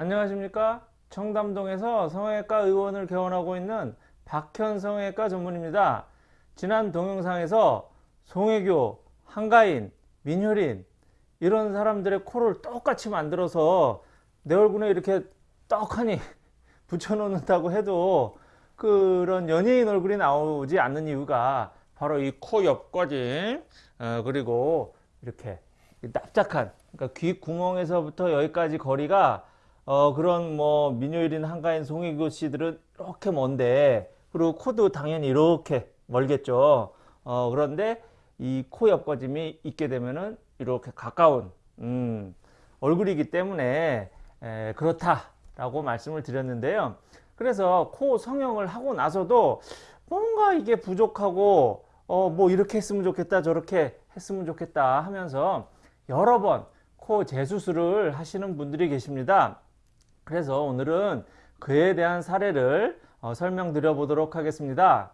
안녕하십니까? 청담동에서 성형외과 의원을 개원하고 있는 박현 성형외과 전문입니다. 지난 동영상에서 송혜교, 한가인, 민효린 이런 사람들의 코를 똑같이 만들어서 내 얼굴에 이렇게 떡하니 붙여놓는다고 해도 그런 연예인 얼굴이 나오지 않는 이유가 바로 이 코 옆까지 어, 그리고 이렇게 납작한 그러니까 귀 구멍에서부터 여기까지 거리가 어 그런 뭐 민요일인 한가인 송혜교 씨들은 이렇게 먼데 그리고 코도 당연히 이렇게 멀겠죠. 어 그런데 이 코 옆거짐이 있게 되면은 이렇게 가까운 음 얼굴이기 때문에 에, 그렇다라고 말씀을 드렸는데요. 그래서 코 성형을 하고 나서도 뭔가 이게 부족하고 어 뭐 이렇게 했으면 좋겠다 저렇게 했으면 좋겠다 하면서 여러 번 코 재수술을 하시는 분들이 계십니다 그래서 오늘은 그에 대한 사례를 어, 설명드려 보도록 하겠습니다.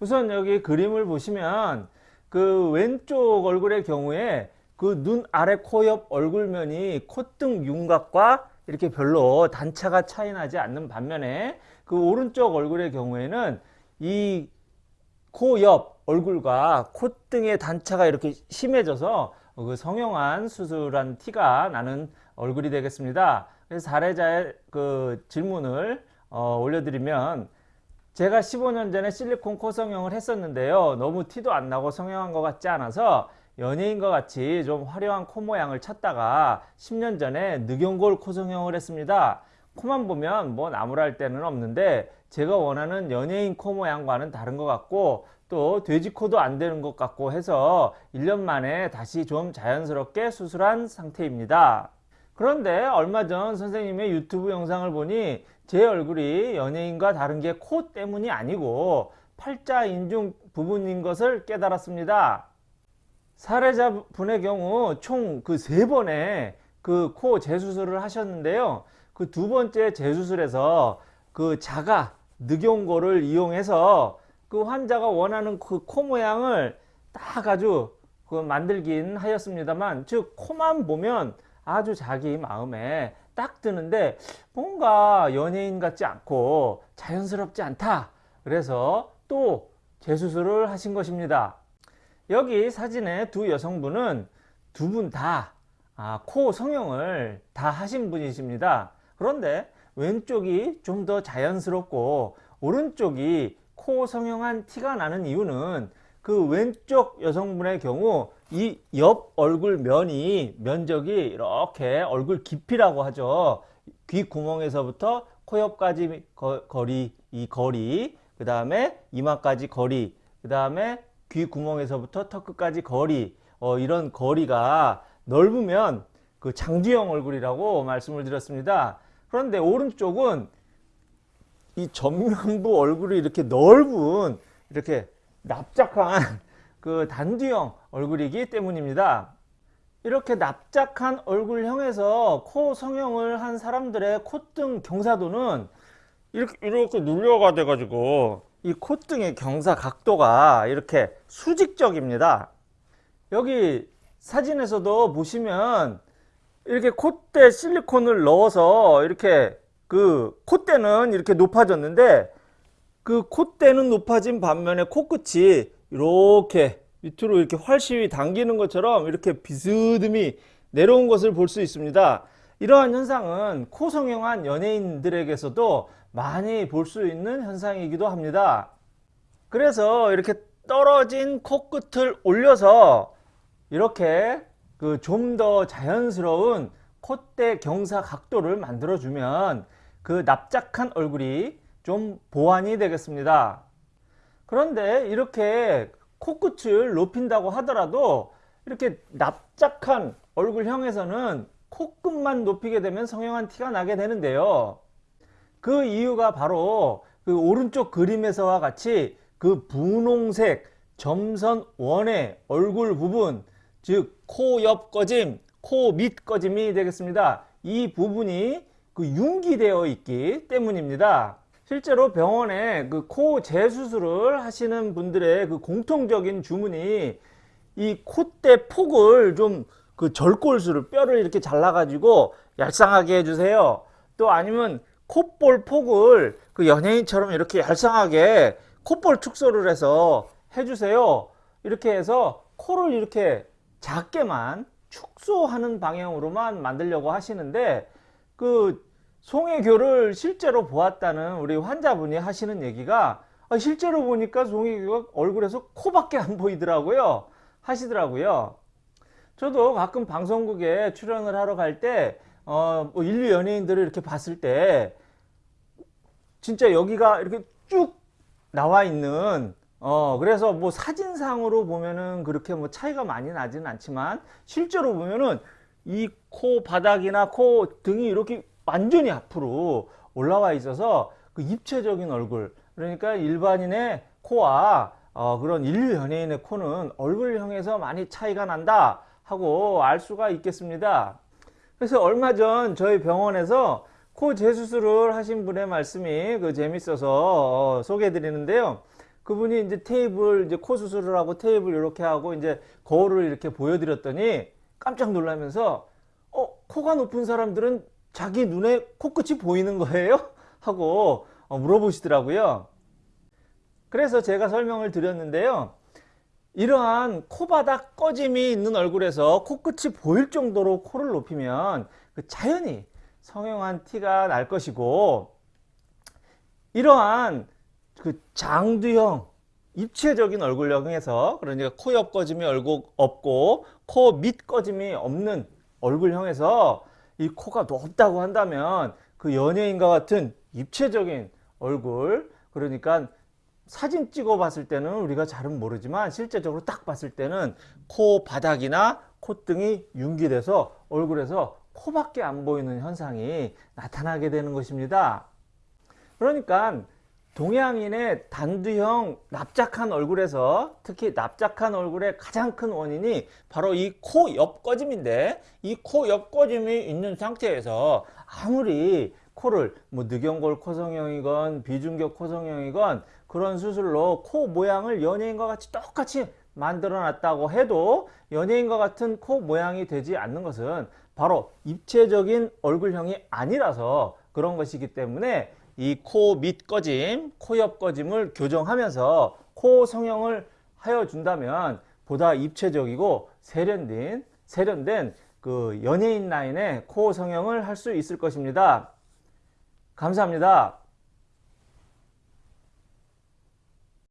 우선 여기 그림을 보시면 그 왼쪽 얼굴의 경우에 그 눈 아래 코 옆 얼굴면이 콧등 윤곽과 이렇게 별로 단차가 차이 나지 않는 반면에 그 오른쪽 얼굴의 경우에는 이 코 옆 얼굴과 콧등의 단차가 이렇게 심해져서 그 성형한 수술한 티가 나는 얼굴이 되겠습니다. 그래서 사례자의 그 질문을 어, 올려드리면 제가 15년 전에 실리콘 코 성형을 했었는데요. 너무 티도 안 나고 성형한 것 같지 않아서 연예인과 같이 좀 화려한 코 모양을 찾다가 10년 전에 늑연골 코 성형을 했습니다. 코만 보면 뭐 나무랄 데는 없는데 제가 원하는 연예인 코 모양과는 다른 것 같고 또 돼지코도 안 되는 것 같고 해서 1년 만에 다시 좀 자연스럽게 수술한 상태입니다. 그런데 얼마 전 선생님의 유튜브 영상을 보니 제 얼굴이 연예인과 다른 게 코 때문이 아니고 팔자 인중 부분인 것을 깨달았습니다. 사례자분의 경우 총 그 세 번의 그 코 재수술을 하셨는데요. 그 두 번째 재수술에서 그 자가 늑용고를 이용해서 그 환자가 원하는 그 코 모양을 딱 아주 그 만들긴 하였습니다만 즉 코만 보면 아주 자기 마음에 딱 드는데 뭔가 연예인 같지 않고 자연스럽지 않다. 그래서 또 재수술을 하신 것입니다. 여기 사진의 두 여성분은 두 분 다코 성형을 다 하신 분이십니다. 그런데 왼쪽이 좀 더 자연스럽고 오른쪽이 코 성형한 티가 나는 이유는 그 왼쪽 여성분의 경우 이 옆 얼굴 면이 면적이 이렇게 얼굴 깊이라고 하죠. 귀 구멍에서부터 코 옆까지 거 리 이 거리 그 다음에 이마까지 거리 그 다음에 귀 구멍에서부터 턱 끝까지 거리 어, 이런 거리가 넓으면 그 장두형 얼굴이라고 말씀을 드렸습니다. 그런데 오른쪽은 이 전면부 얼굴이 이렇게 넓은 이렇게 납작한 그 단두형 얼굴이기 때문입니다. 이렇게 납작한 얼굴형에서 코 성형을 한 사람들의 콧등 경사도는 이렇게 이렇게 눌려가 돼 가지고. 이 콧등의 경사 각도가 이렇게 수직적입니다. 여기 사진에서도 보시면 이렇게 콧대 실리콘을 넣어서 이렇게 그 콧대는 이렇게 높아졌는데 그 콧대는 높아진 반면에 코끝이 이렇게 밑으로 이렇게 활시위 당기는 것처럼 이렇게 비스듬히 내려온 것을 볼 수 있습니다. 이러한 현상은 코 성형한 연예인들에게서도 많이 볼 수 있는 현상이기도 합니다. 그래서 이렇게 떨어진 코끝을 올려서 이렇게 그 좀 더 자연스러운 콧대 경사 각도를 만들어 주면 그 납작한 얼굴이 좀 보완이 되겠습니다. 그런데 이렇게 코끝을 높인다고 하더라도 이렇게 납작한 얼굴형에서는 코끝만 높이게 되면 성형한 티가 나게 되는데요. 그 이유가 바로 그 오른쪽 그림에서와 같이 그 분홍색 점선 원의 얼굴 부분 즉 코 옆 꺼짐, 코 밑 꺼짐이 되겠습니다. 이 부분이 그 융기되어 있기 때문입니다. 실제로 병원에 그 코 재수술을 하시는 분들의 그 공통적인 주문이 이 콧대 폭을 좀 그 절골수를 뼈를 이렇게 잘라 가지고 얄쌍하게 해주세요 또 아니면 콧볼 폭을 그 연예인처럼 이렇게 얄쌍하게 콧볼 축소를 해서 해주세요. 이렇게 해서 코를 이렇게 작게만 축소하는 방향으로만 만들려고 하시는데 그 송혜교를 실제로 보았다는 우리 환자분이 하시는 얘기가 아, 실제로 보니까 송혜교가 얼굴에서 코밖에 안 보이더라고요. 하시더라고요. 저도 가끔 방송국에 출연을 하러 갈 때, 어, 뭐 인류 연예인들을 이렇게 봤을 때, 진짜 여기가 이렇게 쭉 나와 있는, 어, 그래서 뭐 사진상으로 보면은 그렇게 뭐 차이가 많이 나지는 않지만, 실제로 보면은 이 코 바닥이나 코 등이 이렇게 완전히 앞으로 올라와 있어서 그 입체적인 얼굴, 그러니까 일반인의 코와 어, 그런 인류 연예인의 코는 얼굴형에서 많이 차이가 난다 하고 알 수가 있겠습니다. 그래서 얼마 전 저희 병원에서 코 재수술을 하신 분의 말씀이 그 재밌어서 어, 소개해 드리는데요. 그분이 이제 테이블 이제 코 수술을 하고 테이블 이렇게 하고 이제 거울을 이렇게 보여드렸더니 깜짝 놀라면서 어 코가 높은 사람들은 자기 눈에 코끝이 보이는 거예요? 하고 어, 물어보시더라고요. 그래서 제가 설명을 드렸는데요. 이러한 코바닥 꺼짐이 있는 얼굴에서 코끝이 보일 정도로 코를 높이면 그 자연히 성형한 티가 날 것이고 이러한 그 장두형 입체적인 얼굴형에서 그러니까 코 옆 꺼짐이 얼굴 없고 코 밑 꺼짐이 없는 얼굴형에서 이 코가 높다고 한다면 그 연예인과 같은 입체적인 얼굴 그러니까 사진 찍어 봤을 때는 우리가 잘은 모르지만 실제적으로 딱 봤을 때는 코 바닥이나 콧등이 융기돼서 얼굴에서 코밖에 안 보이는 현상이 나타나게 되는 것입니다. 그러니까 동양인의 단두형 납작한 얼굴에서 특히 납작한 얼굴의 가장 큰 원인이 바로 이 코 옆꺼짐인데 이 코 옆꺼짐이 있는 상태에서 아무리 코를 뭐 늑연골 코성형이건 비중격 코성형이건 그런 수술로 코 모양을 연예인과 같이 똑같이 만들어 놨다고 해도 연예인과 같은 코 모양이 되지 않는 것은 바로 입체적인 얼굴형이 아니라서 그런 것이기 때문에 이 코 밑 꺼짐, 코 옆 꺼짐을 교정하면서 코 성형을 하여 준다면 보다 입체적이고 세련된 세련된 그 연예인 라인의 코 성형을 할 수 있을 것입니다. 감사합니다.